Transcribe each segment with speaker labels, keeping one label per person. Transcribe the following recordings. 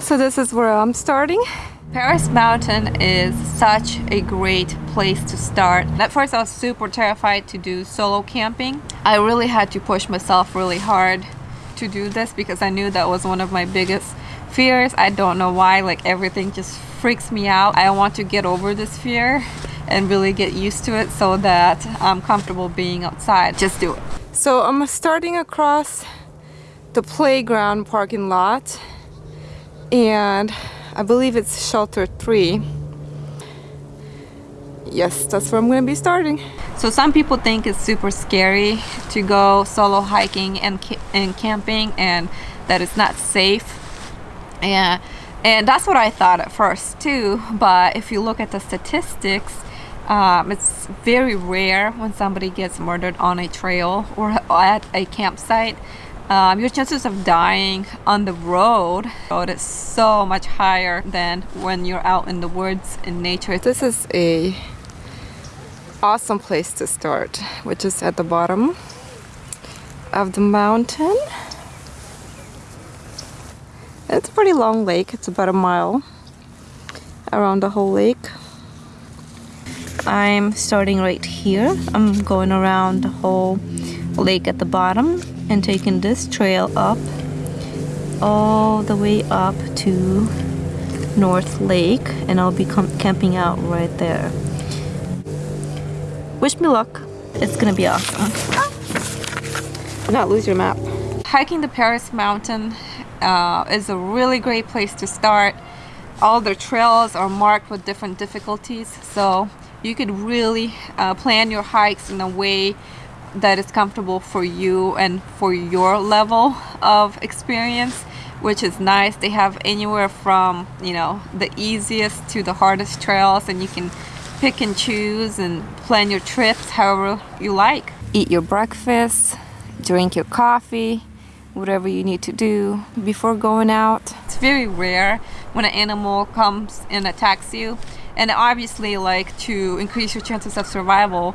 Speaker 1: So this is where I'm starting. Paris Mountain is such a great place to start. At first I was super terrified to do solo camping. I really had to push myself really hard to do this because I knew that was one of my biggest fears. I don't know why, like everything just freaks me out. I want to get over this fear and really get used to it so that I'm comfortable being outside. Just do it. So I'm starting across the playground parking lot and I believe it's shelter three. Yes, that's where I'm gonna be starting. So some people think it's super scary to go solo hiking and, and camping and that it's not safe. Yeah, and that's what I thought at first too. But if you look at the statistics, um, it's very rare when somebody gets murdered on a trail or at a campsite. Um, your chances of dying on the road is so much higher than when you're out in the woods in nature. This is a awesome place to start, which is at the bottom of the mountain. It's a pretty long lake. It's about a mile around the whole lake. I'm starting right here. I'm going around the whole lake at the bottom and taking this trail up all the way up to North Lake and I'll be camping out right there. Wish me luck. It's gonna be awesome. Do not lose your map. Hiking the Paris Mountain uh, is a really great place to start. All the trails are marked with different difficulties so you could really uh, plan your hikes in a way that is comfortable for you and for your level of experience which is nice. They have anywhere from you know the easiest to the hardest trails and you can pick and choose and plan your trips however you like. Eat your breakfast drink your coffee whatever you need to do before going out. It's very rare when an animal comes and attacks you and obviously like to increase your chances of survival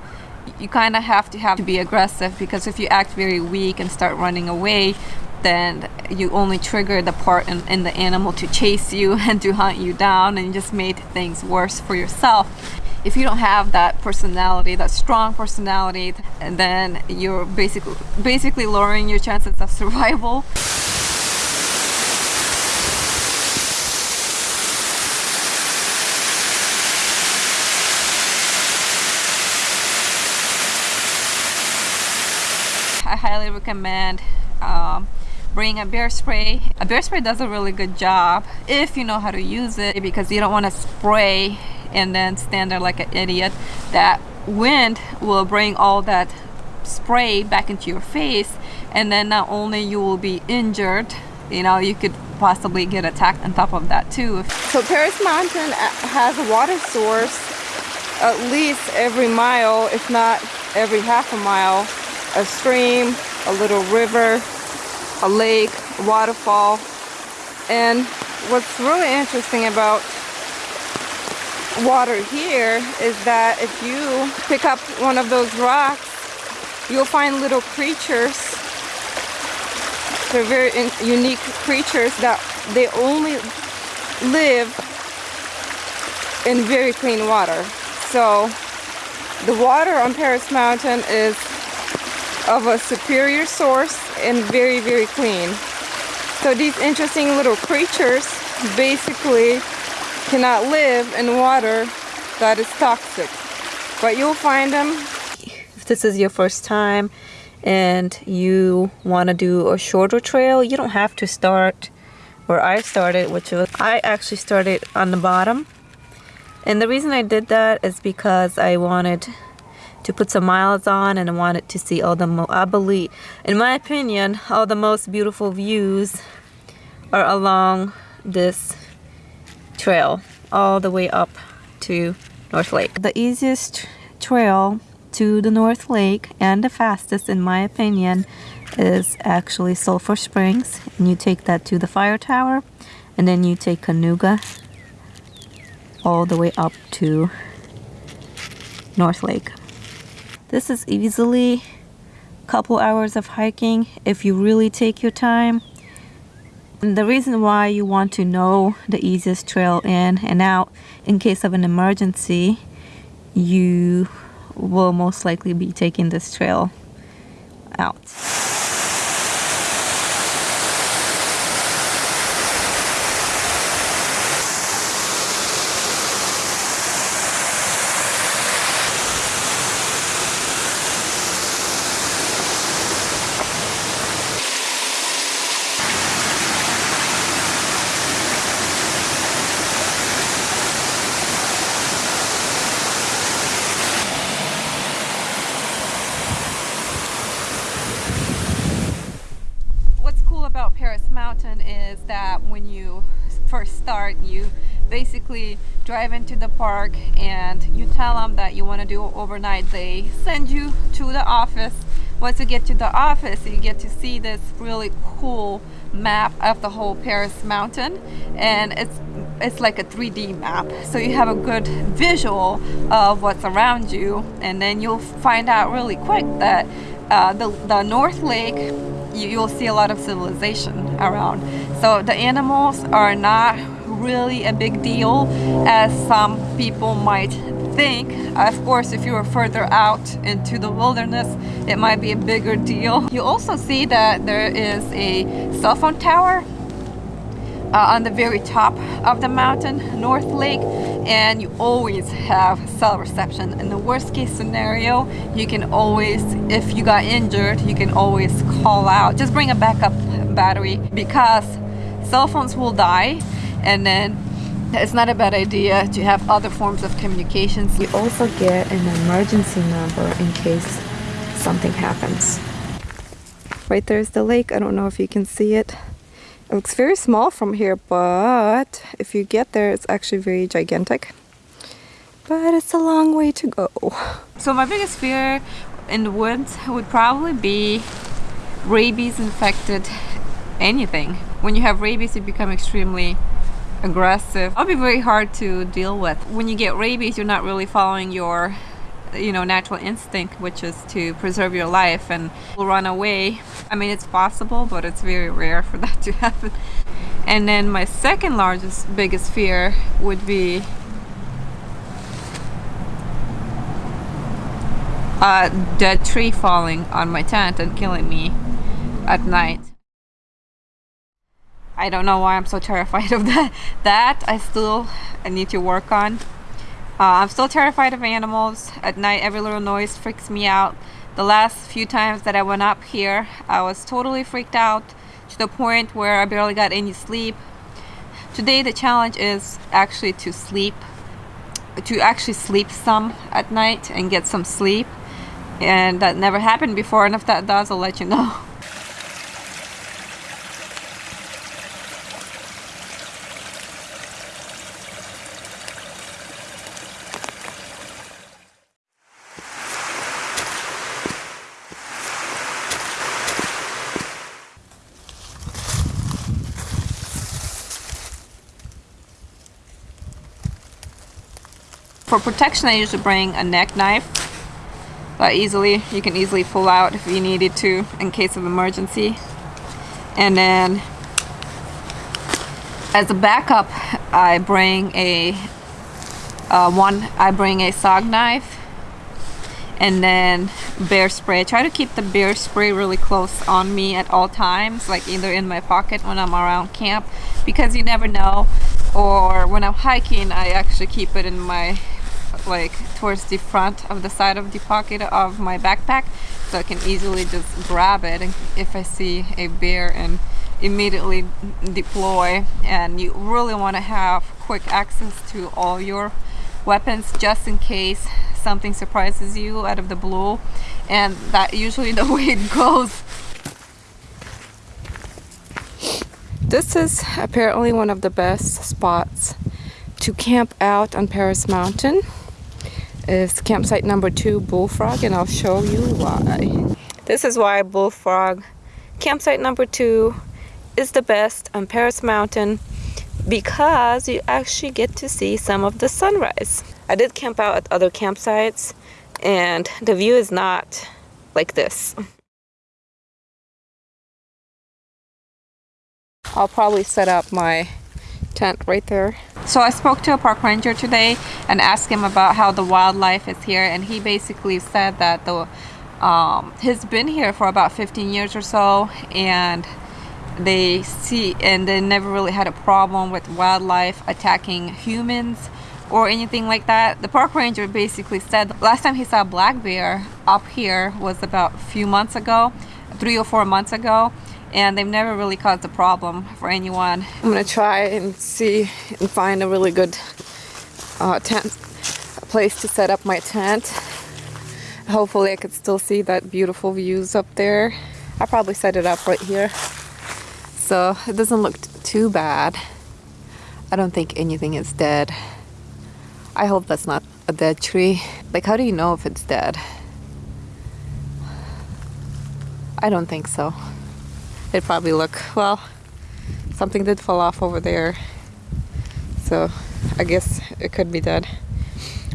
Speaker 1: you kind of have to have to be aggressive because if you act very weak and start running away then you only trigger the part in, in the animal to chase you and to hunt you down and just made things worse for yourself. If you don't have that personality that strong personality then you're basically basically lowering your chances of survival highly recommend um, bring a bear spray. A bear spray does a really good job if you know how to use it because you don't want to spray and then stand there like an idiot. That wind will bring all that spray back into your face and then not only you will be injured, you know, you could possibly get attacked on top of that too. So Paris Mountain has a water source at least every mile, if not every half a mile a stream, a little river, a lake, a waterfall. And what's really interesting about water here is that if you pick up one of those rocks, you'll find little creatures. They're very unique creatures that they only live in very clean water. So the water on Paris Mountain is of a superior source and very very clean. So these interesting little creatures basically cannot live in water that is toxic. But you'll find them. If this is your first time and you want to do a shorter trail you don't have to start where I started which was I actually started on the bottom. And the reason I did that is because I wanted to put some miles on and I wanted to see all the, I believe, in my opinion, all the most beautiful views are along this trail all the way up to North Lake. The easiest trail to the North Lake and the fastest in my opinion is actually Sulphur Springs and you take that to the fire tower and then you take Kanuga all the way up to North Lake. This is easily a couple hours of hiking if you really take your time And the reason why you want to know the easiest trail in and out in case of an emergency, you will most likely be taking this trail out. about Paris Mountain is that when you first start, you basically drive into the park and you tell them that you want to do overnight. They send you to the office. Once you get to the office, you get to see this really cool map of the whole Paris Mountain and it's it's like a 3D map so you have a good visual of what's around you and then you'll find out really quick that uh, the, the North Lake you, will see a lot of civilization around. So the animals are not really a big deal as some people might think. Of course, if you are further out into the wilderness, it might be a bigger deal. You also see that there is a cell phone tower uh, on the very top of the mountain, North Lake, and you always have cell reception. In the worst case scenario, you can always, if you got injured, you can always call out. Just bring a backup battery because cell phones will die and then it's not a bad idea to have other forms of communications. You also get an emergency number in case something happens. Right there's the lake. I don't know if you can see it. It looks very small from here, but if you get there, it's actually very gigantic. But it's a long way to go. So my biggest fear in the woods would probably be rabies infected anything. When you have rabies, you become extremely aggressive. I'll be very hard to deal with. When you get rabies, you're not really following your you know natural instinct which is to preserve your life and run away I mean it's possible but it's very rare for that to happen and then my second largest biggest fear would be a dead tree falling on my tent and killing me at night I don't know why I'm so terrified of that that I still need to work on uh, I'm still terrified of animals. At night, every little noise freaks me out. The last few times that I went up here, I was totally freaked out to the point where I barely got any sleep. Today, the challenge is actually to sleep, to actually sleep some at night and get some sleep. And that never happened before, and if that does, I'll let you know. For protection, I usually bring a neck knife. But easily, you can easily pull out if you needed to in case of emergency. And then, as a backup, I bring a uh, one. I bring a SOG knife, and then bear spray. I try to keep the bear spray really close on me at all times, like either in my pocket when I'm around camp, because you never know. Or when I'm hiking, I actually keep it in my like towards the front of the side of the pocket of my backpack so I can easily just grab it if I see a bear and immediately deploy. And you really want to have quick access to all your weapons just in case something surprises you out of the blue and that usually the way it goes. This is apparently one of the best spots to camp out on Paris Mountain is campsite number two Bullfrog and I'll show you why. This is why Bullfrog campsite number two is the best on Paris Mountain because you actually get to see some of the sunrise. I did camp out at other campsites and the view is not like this. I'll probably set up my tent right there. So I spoke to a park ranger today and asked him about how the wildlife is here and he basically said that the um, he's been here for about 15 years or so and they see and they never really had a problem with wildlife attacking humans or anything like that. The park ranger basically said last time he saw black bear up here was about a few months ago, three or four months ago, and they've never really caused a problem for anyone. I'm gonna try and see and find a really good uh, tent place to set up my tent. Hopefully I could still see that beautiful views up there. I'll probably set it up right here. So it doesn't look too bad. I don't think anything is dead. I hope that's not a dead tree. Like, how do you know if it's dead? I don't think so. It probably look, well, something did fall off over there. So I guess it could be dead.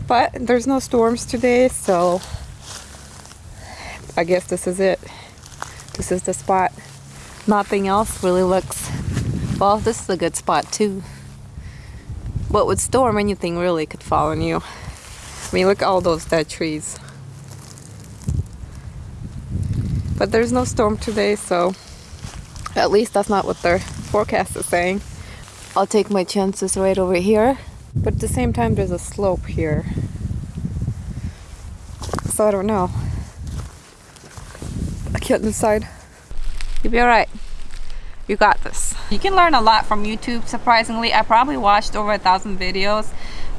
Speaker 1: But there's no storms today, so I guess this is it. This is the spot. Nothing else really looks, well, this is a good spot too. But with storm, anything really could fall on you. I mean, look at all those dead trees. But there's no storm today, so at least that's not what their forecast is saying. I'll take my chances right over here. But at the same time, there's a slope here. So I don't know. I can't decide. You'll be alright you got this you can learn a lot from youtube surprisingly i probably watched over a thousand videos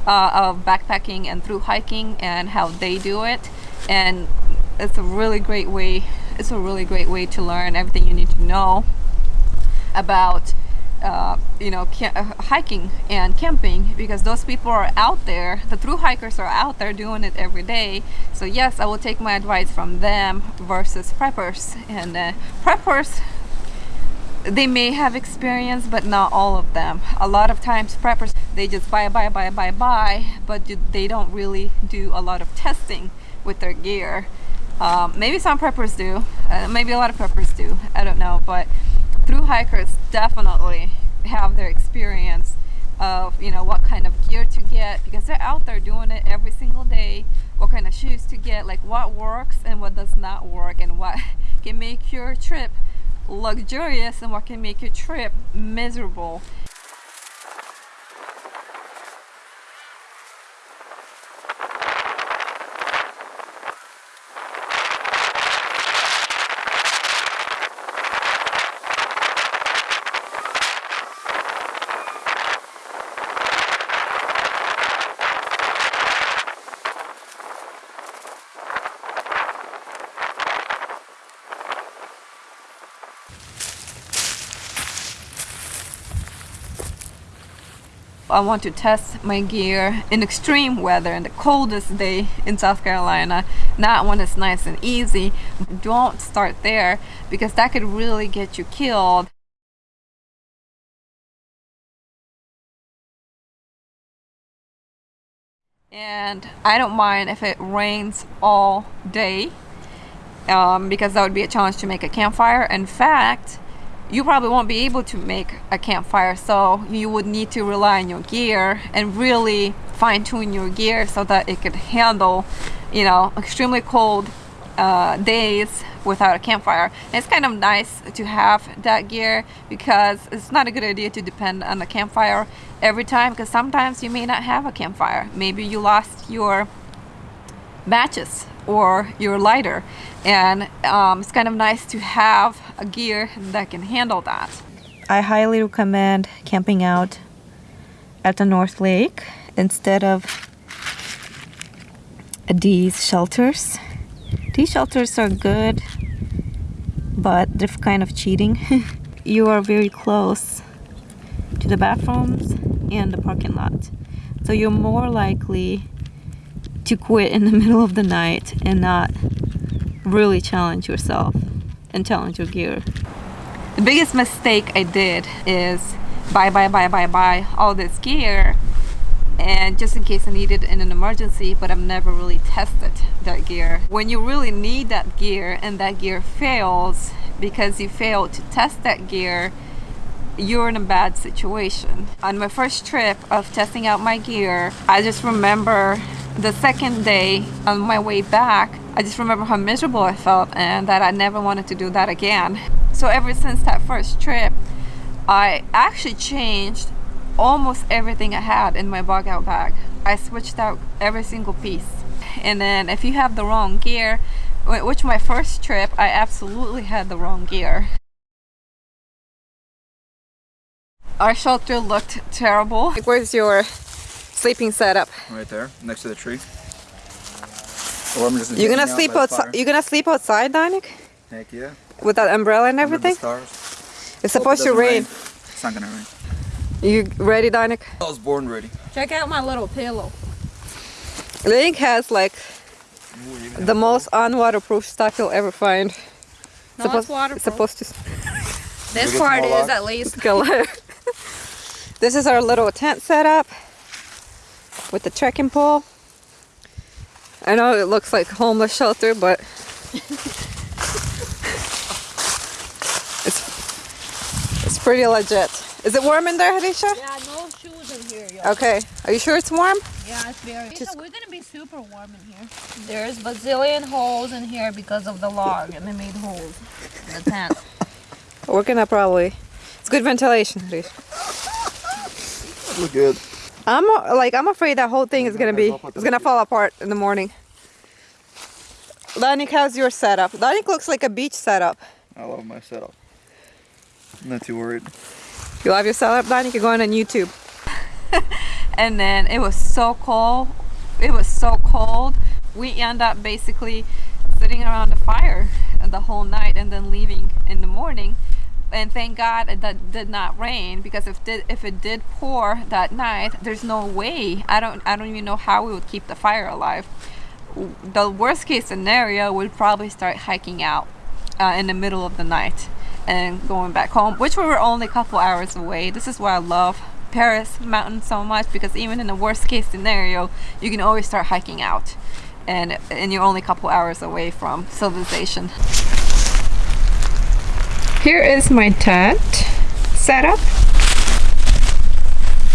Speaker 1: uh, of backpacking and through hiking and how they do it and it's a really great way it's a really great way to learn everything you need to know about uh, you know uh, hiking and camping because those people are out there the through hikers are out there doing it every day. So yes I will take my advice from them versus preppers. And uh, preppers they may have experience but not all of them. A lot of times preppers they just buy buy buy buy buy but they don't really do a lot of testing with their gear. Um, maybe some preppers do. Uh, maybe a lot of preppers do. I don't know but through hikers definitely have their experience of you know what kind of gear to get because they're out there doing it every single day what kind of shoes to get like what works and what does not work and what can make your trip luxurious and what can make your trip miserable I want to test my gear in extreme weather in the coldest day in South Carolina. Not when it's nice and easy. Don't start there because that could really get you killed. And I don't mind if it rains all day um, because that would be a challenge to make a campfire. In fact you probably won't be able to make a campfire so you would need to rely on your gear and really fine-tune your gear so that it could handle you know extremely cold uh, days without a campfire. And it's kind of nice to have that gear because it's not a good idea to depend on a campfire every time because sometimes you may not have a campfire. Maybe you lost your matches or your lighter and um, it's kind of nice to have a gear that can handle that. I highly recommend camping out at the North Lake instead of these shelters. These shelters are good but they're kind of cheating. you are very close to the bathrooms and the parking lot so you're more likely to quit in the middle of the night and not really challenge yourself and challenge your gear. The biggest mistake I did is buy, buy, buy, buy, buy all this gear and just in case I need it in an emergency but I've never really tested that gear. When you really need that gear and that gear fails because you failed to test that gear you're in a bad situation. On my first trip of testing out my gear, I just remember the second day on my way back, I just remember how miserable I felt and that I never wanted to do that again. So ever since that first trip, I actually changed almost everything I had in my bug out bag. I switched out every single piece. And then if you have the wrong gear, which my first trip, I absolutely had the wrong gear. Our shelter looked terrible. Like, Where's your sleeping setup?
Speaker 2: Right there, next to the tree. Or I'm just
Speaker 1: you gonna sleep outside? You're gonna sleep outside, Danik?
Speaker 2: Heck yeah.
Speaker 1: With that umbrella and everything?
Speaker 2: stars.
Speaker 1: It's supposed
Speaker 2: it
Speaker 1: to rain.
Speaker 2: rain. It's not gonna rain.
Speaker 1: You ready, Danik?
Speaker 2: I was born ready.
Speaker 3: Check out my little pillow.
Speaker 1: Link has like Ooh, the most unwaterproof stuff you'll ever find.
Speaker 3: No, supposed, it's waterproof.
Speaker 1: Supposed to.
Speaker 3: This part is at least.
Speaker 1: This is our little tent setup with the trekking pole. I know it looks like homeless shelter, but it's it's pretty legit. Is it warm in there, Hadisha?
Speaker 3: Yeah, no shoes in here. Yo.
Speaker 1: Okay. Are you sure it's warm?
Speaker 3: Yeah, it's very. Just... We're gonna be super warm in here. There's bazillion holes in here because of the log, and they made holes in the tent.
Speaker 1: We're gonna probably. It's good ventilation, Hadisha.
Speaker 2: Look good.
Speaker 1: I'm like I'm afraid that whole thing is gonna be it's gonna fall apart in the morning. Danik, how's your setup? Danik looks like a beach setup.
Speaker 2: I love my setup. I'm not too worried.
Speaker 1: You love your setup, Danik? You're going on YouTube. and then it was so cold. It was so cold. We end up basically sitting around the fire the whole night and then leaving in the morning. And thank God that did not rain because if did if it did pour that night, there's no way. I don't I don't even know how we would keep the fire alive. The worst case scenario we'd probably start hiking out uh, in the middle of the night and going back home, which we were only a couple hours away. This is why I love Paris mountain so much because even in the worst case scenario, you can always start hiking out and, and you're only a couple hours away from civilization. Here is my tent setup.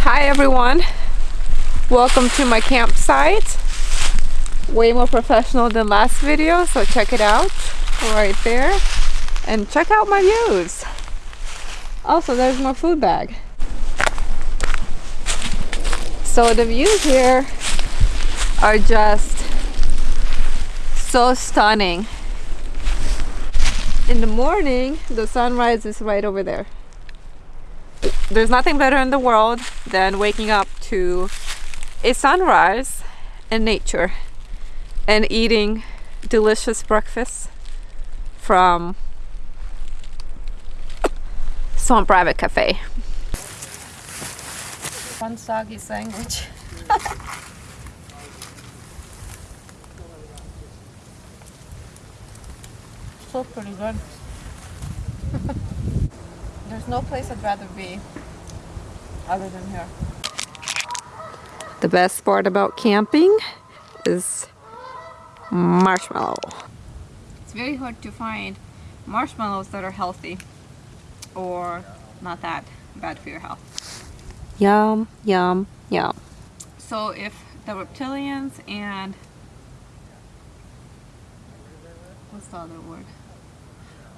Speaker 1: Hi everyone, welcome to my campsite. Way more professional than last video, so check it out right there and check out my views. Also, there's my food bag. So the views here are just so stunning. In the morning, the sunrise is right over there. There's nothing better in the world than waking up to a sunrise in nature and eating delicious breakfast from Swamp private Cafe.
Speaker 3: One soggy sandwich. so pretty good. There's no place I'd rather be other than here.
Speaker 1: The best part about camping is marshmallow. It's very hard to find marshmallows that are healthy or not that bad for your health. Yum, yum, yum. So if the reptilians and what's the other word?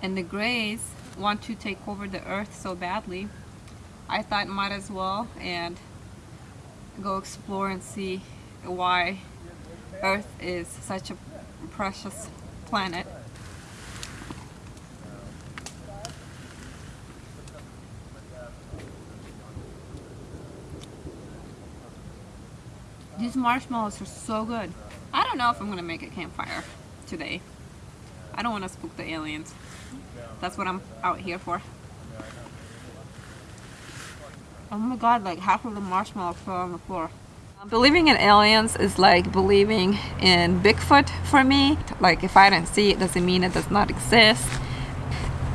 Speaker 1: And the grays want to take over the earth so badly, I thought might as well and go explore and see why earth is such a precious planet These marshmallows are so good. I don't know if I'm gonna make a campfire today. I don't want to spook the aliens. That's what I'm out here for. Oh my god, like half of the marshmallow fell on the floor. Um, believing in aliens is like believing in Bigfoot for me. Like if I don't see it doesn't mean it does not exist.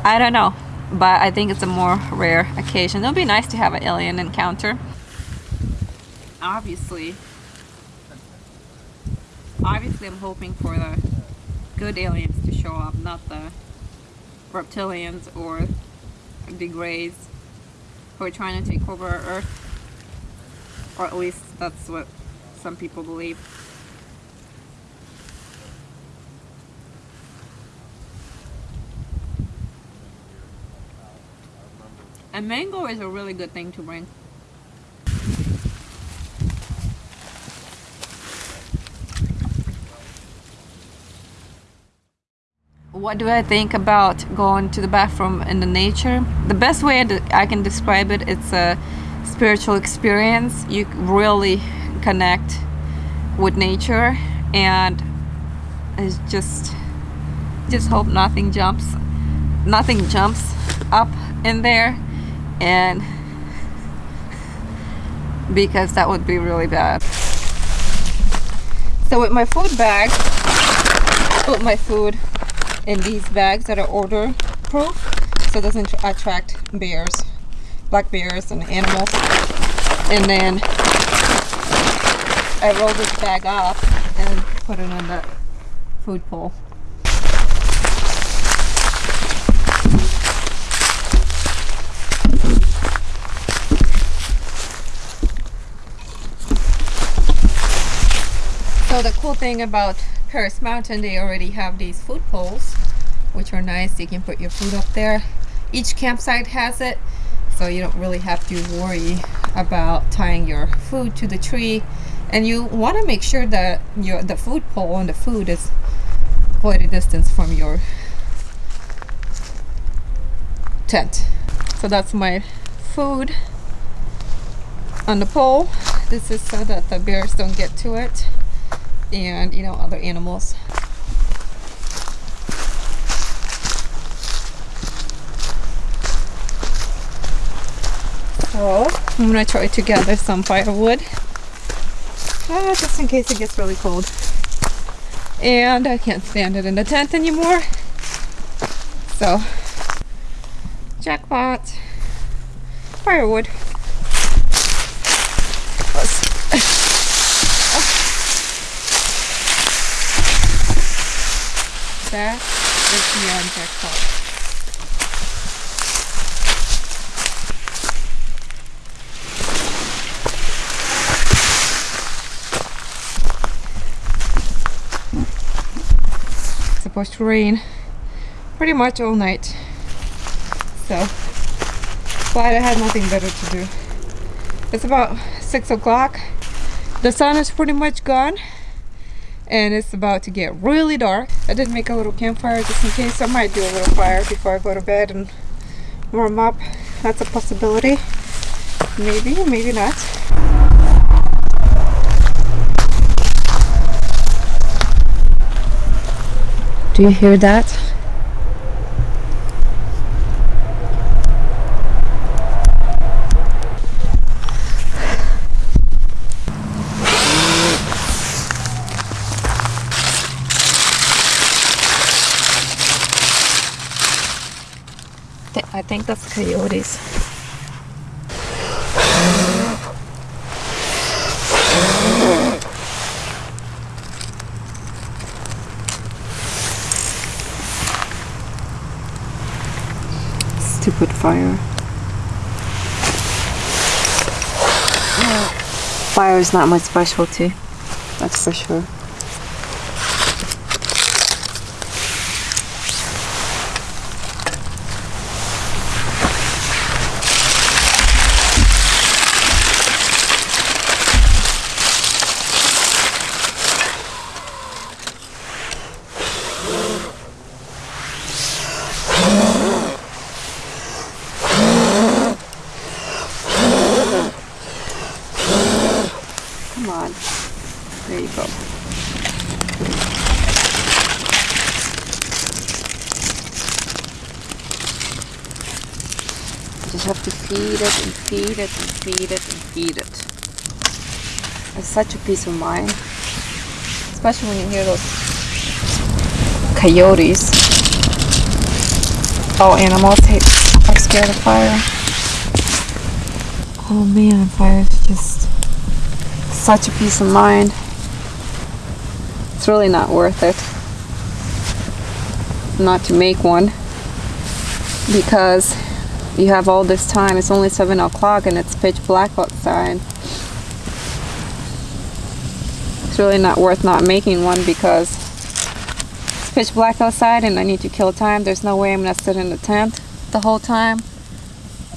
Speaker 1: I don't know, but I think it's a more rare occasion. It would be nice to have an alien encounter. Obviously, obviously I'm hoping for the good aliens to show up, not the reptilians or the greys. who are trying to take over earth. Or at least that's what some people believe. And mango is a really good thing to bring. What do I think about going to the bathroom in the nature? The best way I can describe it, it's a spiritual experience. You really connect with nature and it's just just hope nothing jumps nothing jumps up in there and because that would be really bad so with my food bag put my food in these bags that are odor proof so it doesn't attract bears black bears and animals. And then I roll this bag up and put it in the food bowl. So the cool thing about Paris Mountain, they already have these food poles, which are nice. You can put your food up there. Each campsite has it, so you don't really have to worry about tying your food to the tree. And you want to make sure that your the food pole and the food is quite a distance from your tent. So that's my food on the pole. This is so that the bears don't get to it and you know other animals I'm gonna try to gather some firewood. Ah, just in case it gets really cold. And I can't stand it in the tent anymore. So jackpot. Firewood. That is beyond jackpot. Supposed to rain pretty much all night. So, glad I had nothing better to do. It's about 6 o'clock. The sun is pretty much gone and it's about to get really dark. I did make a little campfire just in case. I might do a little fire before I go to bed and warm up. That's a possibility. Maybe, maybe not. Do you hear that? I think that's coyotes. Stupid fire. Fire is not my specialty, that's for sure. have to feed it and feed it and feed it and feed it. It's such a peace of mind. Especially when you hear those coyotes. All animals hate, are scared of fire. Oh man, fire is just such a peace of mind. It's really not worth it not to make one because you have all this time. It's only 7 o'clock and it's pitch black outside. It's really not worth not making one because it's pitch black outside and I need to kill time. There's no way I'm gonna sit in the tent the whole time.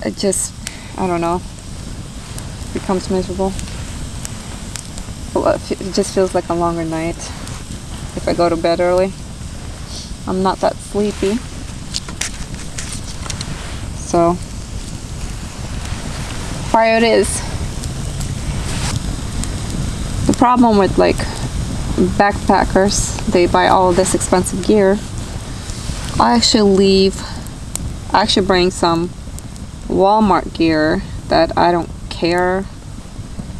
Speaker 1: It just, I don't know, becomes miserable. It just feels like a longer night if I go to bed early. I'm not that sleepy. So, fire it is. Problem with like backpackers, they buy all this expensive gear. I actually leave, I actually bring some Walmart gear that I don't care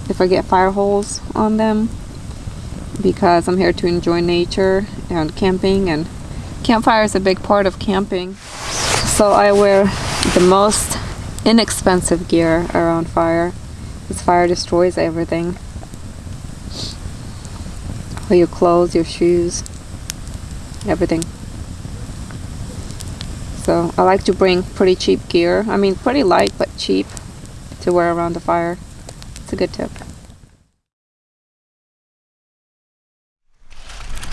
Speaker 1: if I get fire holes on them because I'm here to enjoy nature and camping and campfire is a big part of camping. So I wear the most inexpensive gear around fire. Because fire destroys everything. All your clothes, your shoes, everything. So I like to bring pretty cheap gear. I mean pretty light but cheap to wear around the fire. It's a good tip.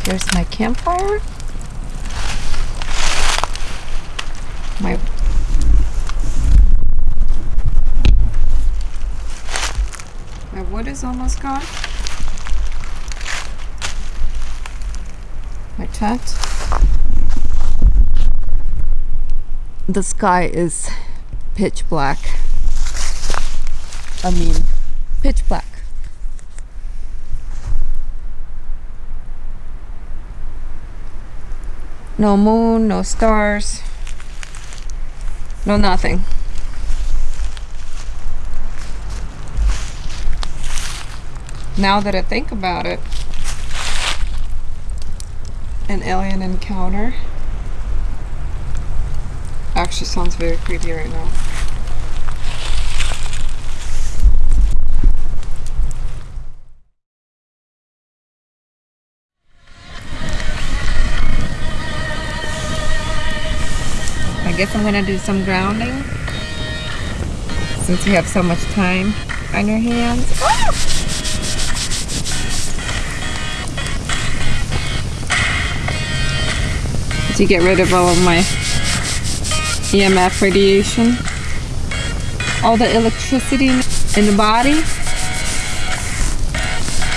Speaker 1: Here's my campfire. My My wood is almost gone. The sky is pitch black. I mean, pitch black. No moon, no stars, no nothing. Now that I think about it, an alien encounter actually sounds very creepy right now. I guess I'm gonna do some grounding since you have so much time on your hands. To get rid of all of my EMF radiation, all the electricity in the body.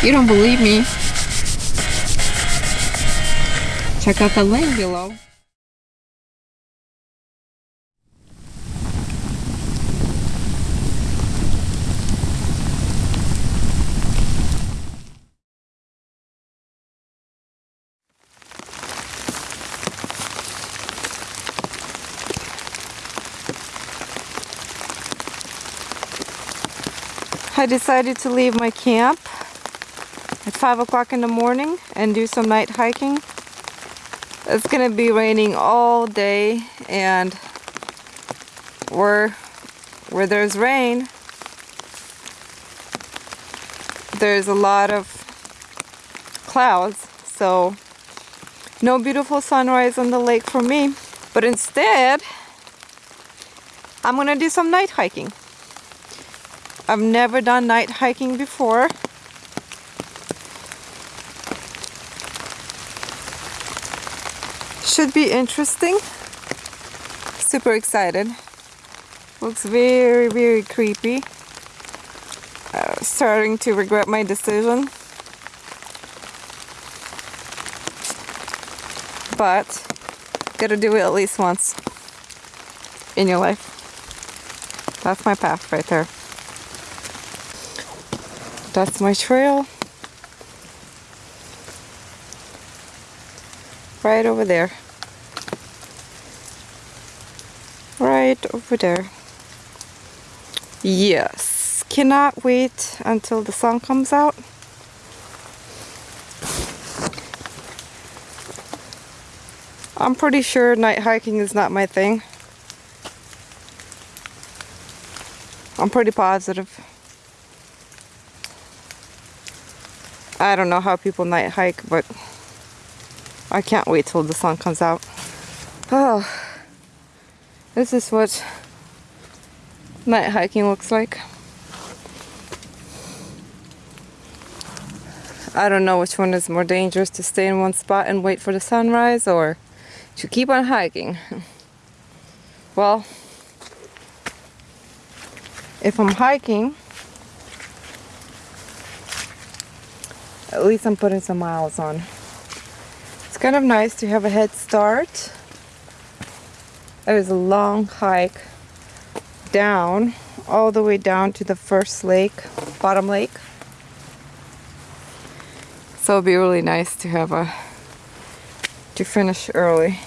Speaker 1: You don't believe me? Check out the link below. I decided to leave my camp at 5 o'clock in the morning and do some night hiking. It's gonna be raining all day and where, where there's rain, there's a lot of clouds. So no beautiful sunrise on the lake for me. But instead, I'm gonna do some night hiking. I've never done night hiking before. Should be interesting. Super excited. Looks very, very creepy. Uh, starting to regret my decision. But, gotta do it at least once in your life. That's my path right there. That's my trail. Right over there. Right over there. Yes. Cannot wait until the sun comes out. I'm pretty sure night hiking is not my thing. I'm pretty positive. I don't know how people night hike, but I can't wait till the sun comes out. Oh, this is what night hiking looks like. I don't know which one is more dangerous to stay in one spot and wait for the sunrise or to keep on hiking. Well, if I'm hiking, at least I'm putting some miles on. It's kind of nice to have a head start. It was a long hike down, all the way down to the first lake, bottom lake. So it'd be really nice to have a, to finish early.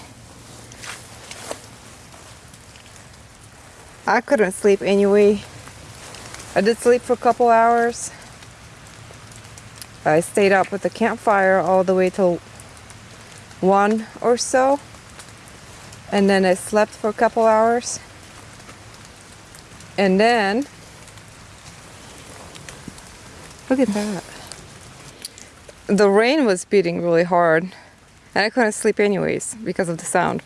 Speaker 1: I couldn't sleep anyway. I did sleep for a couple hours. I stayed up with the campfire all the way till 1 or so. And then I slept for a couple hours. And then, look at that. The rain was beating really hard. And I couldn't sleep anyways because of the sound.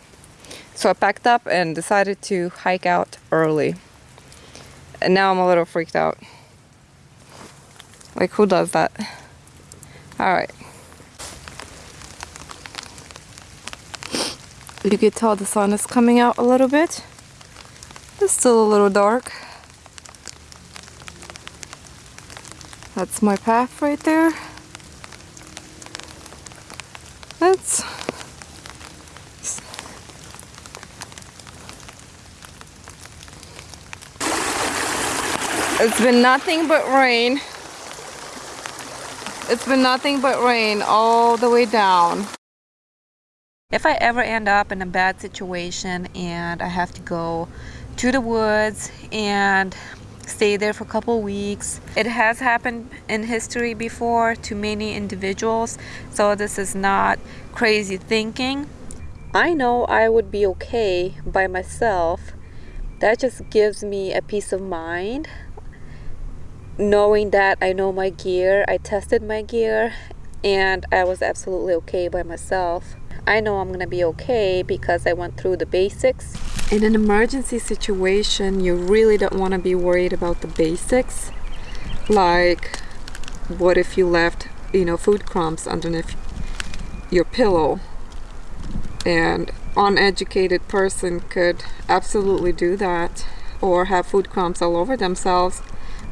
Speaker 1: So I packed up and decided to hike out early. And now I'm a little freaked out. Like who does that? Alright. You can tell the sun is coming out a little bit. It's still a little dark. That's my path right there. That's It's been nothing but rain. It's been nothing but rain all the way down. If I ever end up in a bad situation and I have to go to the woods and stay there for a couple weeks. It has happened in history before to many individuals, so this is not crazy thinking. I know I would be okay by myself. That just gives me a peace of mind knowing that I know my gear, I tested my gear, and I was absolutely okay by myself. I know I'm gonna be okay because I went through the basics. In an emergency situation, you really don't want to be worried about the basics. Like, what if you left, you know, food crumbs underneath your pillow? And uneducated person could absolutely do that or have food crumbs all over themselves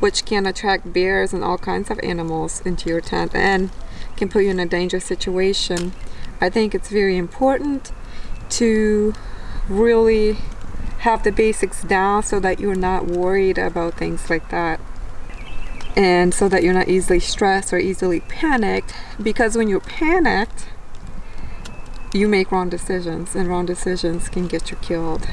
Speaker 1: which can attract bears and all kinds of animals into your tent and can put you in a dangerous situation. I think it's very important to really have the basics down so that you're not worried about things like that. And so that you're not easily stressed or easily panicked because when you're panicked you make wrong decisions and wrong decisions can get you killed.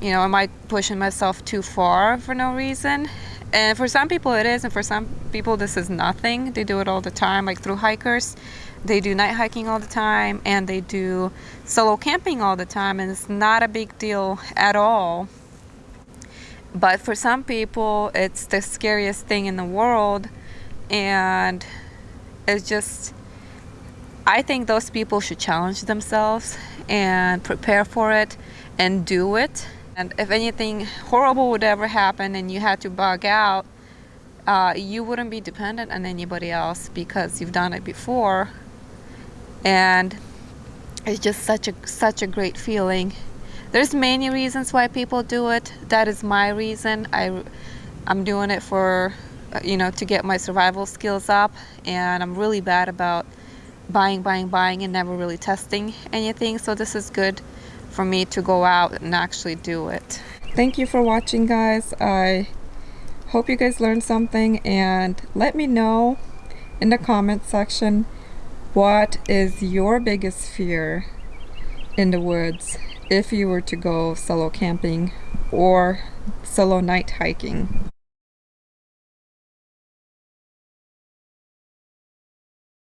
Speaker 1: You know am i pushing myself too far for no reason and for some people it is, and for some people this is nothing. They do it all the time, like through hikers. They do night hiking all the time, and they do solo camping all the time, and it's not a big deal at all. But for some people, it's the scariest thing in the world, and it's just. I think those people should challenge themselves and prepare for it and do it and if anything horrible would ever happen and you had to bug out, uh, you wouldn't be dependent on anybody else because you've done it before. And it's just such a such a great feeling. There's many reasons why people do it. That is my reason. I I'm doing it for you know to get my survival skills up and I'm really bad about buying buying buying and never really testing anything so this is good for me to go out and actually do it. Thank you for watching guys. I hope you guys learned something and let me know in the comment section what is your biggest fear in the woods if you were to go solo camping or solo night hiking.